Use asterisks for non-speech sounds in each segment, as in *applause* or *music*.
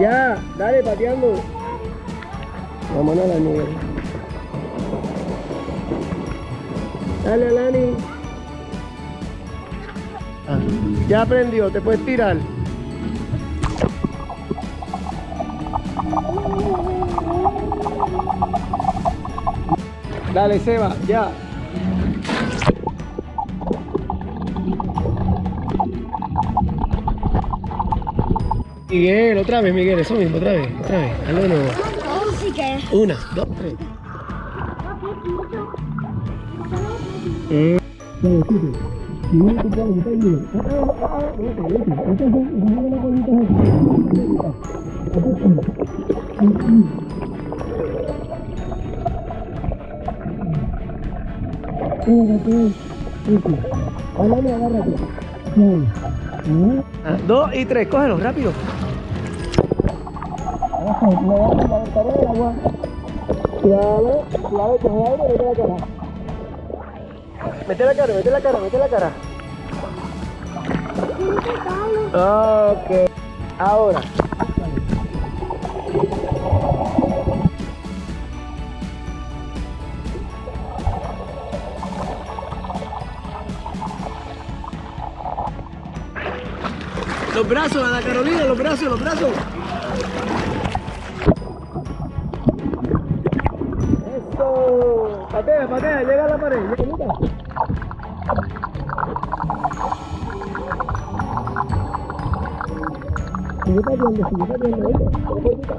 Ya, dale, pateando. Vámonos a la Miguel. Dale, Alani. Ah, ya aprendió, te puedes tirar. Dale, Seba, ya. Miguel, otra vez, Miguel, eso mismo, otra vez, otra vez. De nuevo. Una, dos, tres. Eh. Ah, ah, ah. Ah, Dos y tres, cógelo, rápido. Me va a levantar el agua. Suave, suave, coge aire, mete la cara. Mete la cara, mete la cara, mete la cara. Ok. Ahora. Los brazos, Ana Carolina, los brazos, los brazos. Patea, patea, llega a la pared. Llega. Sigue pateando, sigue pateando, vueltita.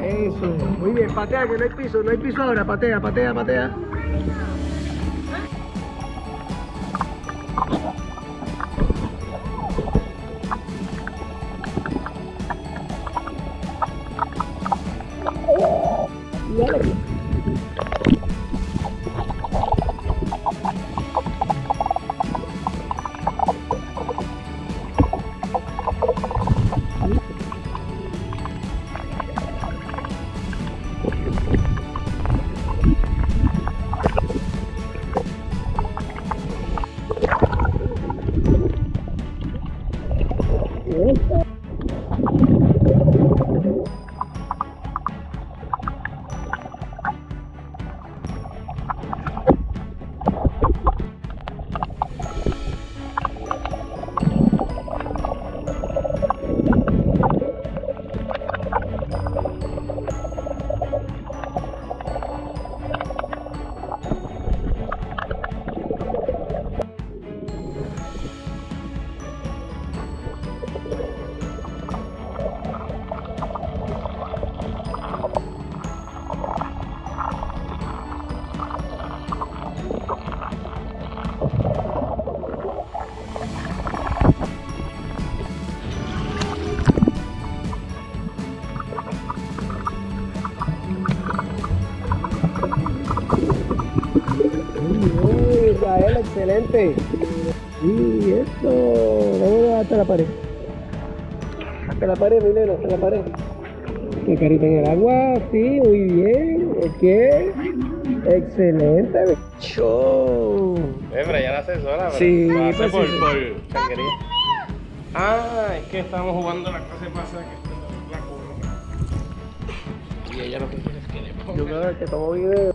Eso, muy bien, patea que no hay piso, no hay piso ahora, patea, patea, patea. Excelente. Y esto, vamos hasta la pared. Hasta la pared, mi nena, hasta la pared. Que carita en el agua, sí, muy bien. ¿Qué? Excelente, show. Hembra, ya la asesora, pero Sí, hace pues por, sí, sí. por changuería. Ah, es que estamos jugando la clase pasada que esto es la curva. Y ella lo que quiere es que le ponga. Yo creo que tomo video.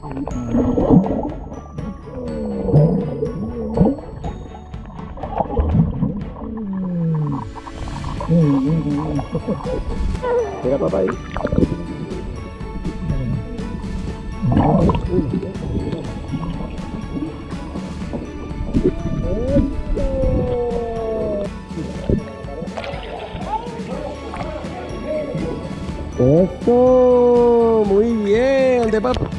Mira papá ahí. Eso, muy bien, de papá.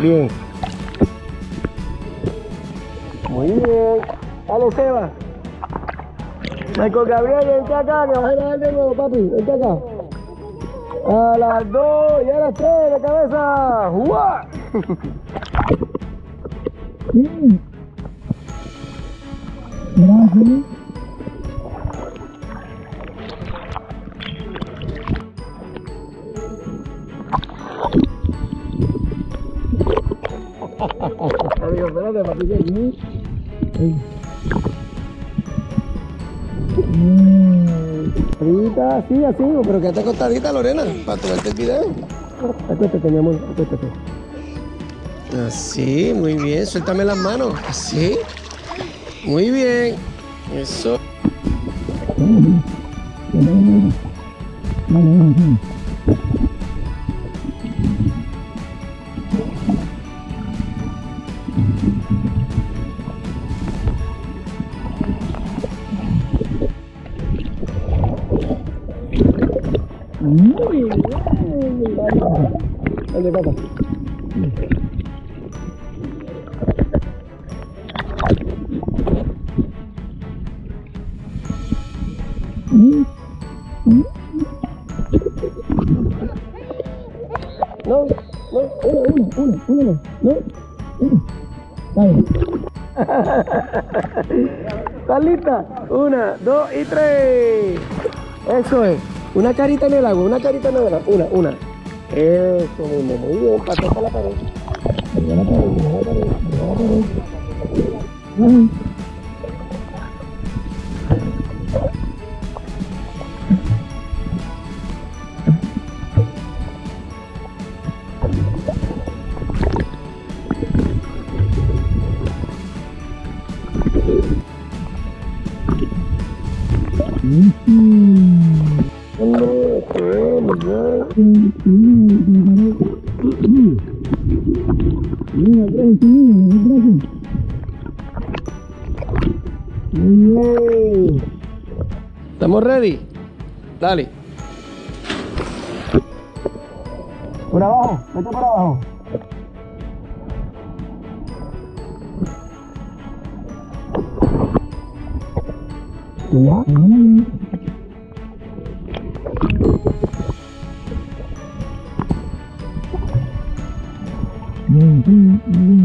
Bien. Muy bien. Dale, Seba. Michael Gabriel, vente acá, que vas a grabar de nuevo, papi. Vente acá. A las dos y a las tres de cabeza. Gracias. Amigo, espérate, papi. que así, así, pero quédate acostadita, Lorena, para tomarte el video. Acuéstate, mi amor, acuéstate. Así, muy bien, suéltame las manos, así. Muy bien, eso. Muy bien, Dale, papá. No, no, uno, uno, uno, uno, no, uno. Dale. *laughs* ¿Estás lista? Una, dos y tres. Eso es. Una carita en el agua, una carita en el agua. Una, una. Eso mismo, muy bien. Pasó la pared. La pared, la pared, la pared. ¿Estamos ready? Dale. Por abajo, vete por abajo. Ya. Eso.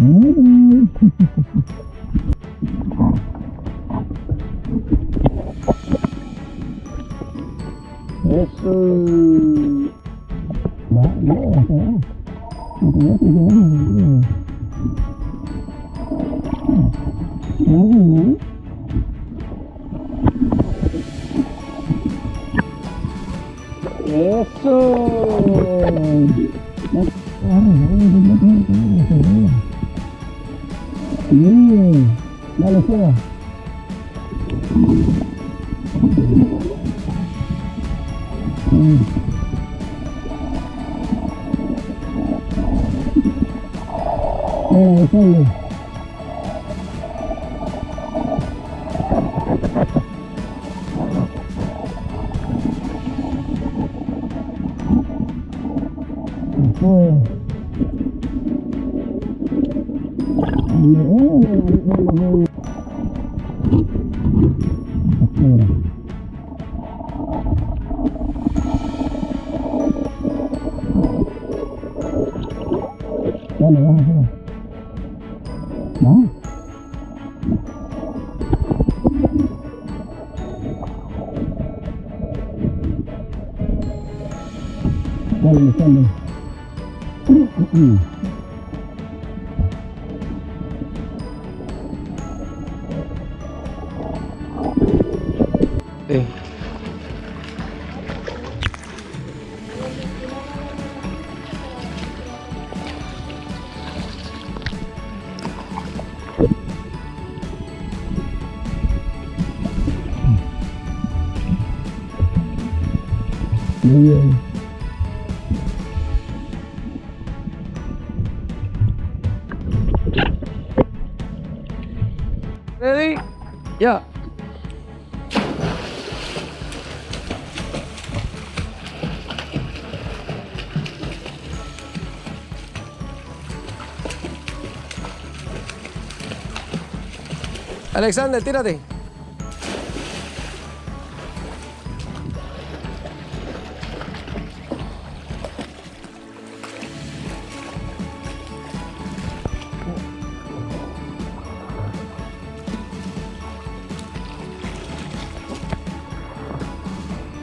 Uhum. Isso. Isso. Bien. Dale, Seba. Mira, desciende. Espera. Dale, vamos, vamos. ¿Va? Dale, dale. Bien. Ready? Ya. Alexander, tírate.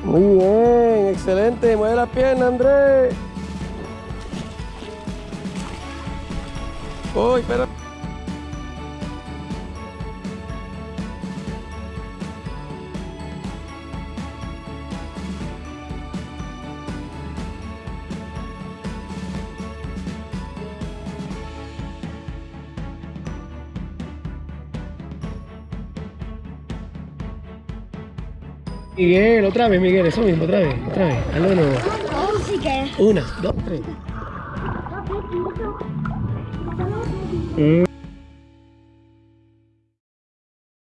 Muy bien, excelente. Mueve la pierna, Andrés. Uy, espera. Miguel, otra vez, Miguel, eso mismo, otra vez, otra vez. Hazlo de nuevo. Una, dos, tres. Mm.